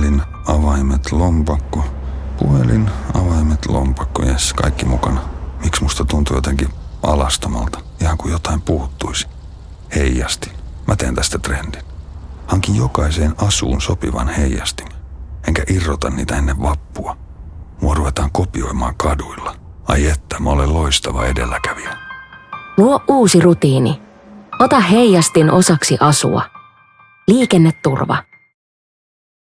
Puhelin, avaimet, lompakko. Puhelin, avaimet, lompakko. Jes, kaikki mukana. Miksi musta tuntuu jotenkin alastomalta? Ihan kuin jotain puuttuisi. Heijasti. Mä teen tästä trendin. Hankin jokaiseen asuun sopivan heijastimen. Enkä irrota niitä ennen vappua. Mua ruvetaan kopioimaan kaduilla. Ai että, mä olen loistava edelläkävijä. Luo uusi rutiini. Ota heijastin osaksi asua. Liikenneturva.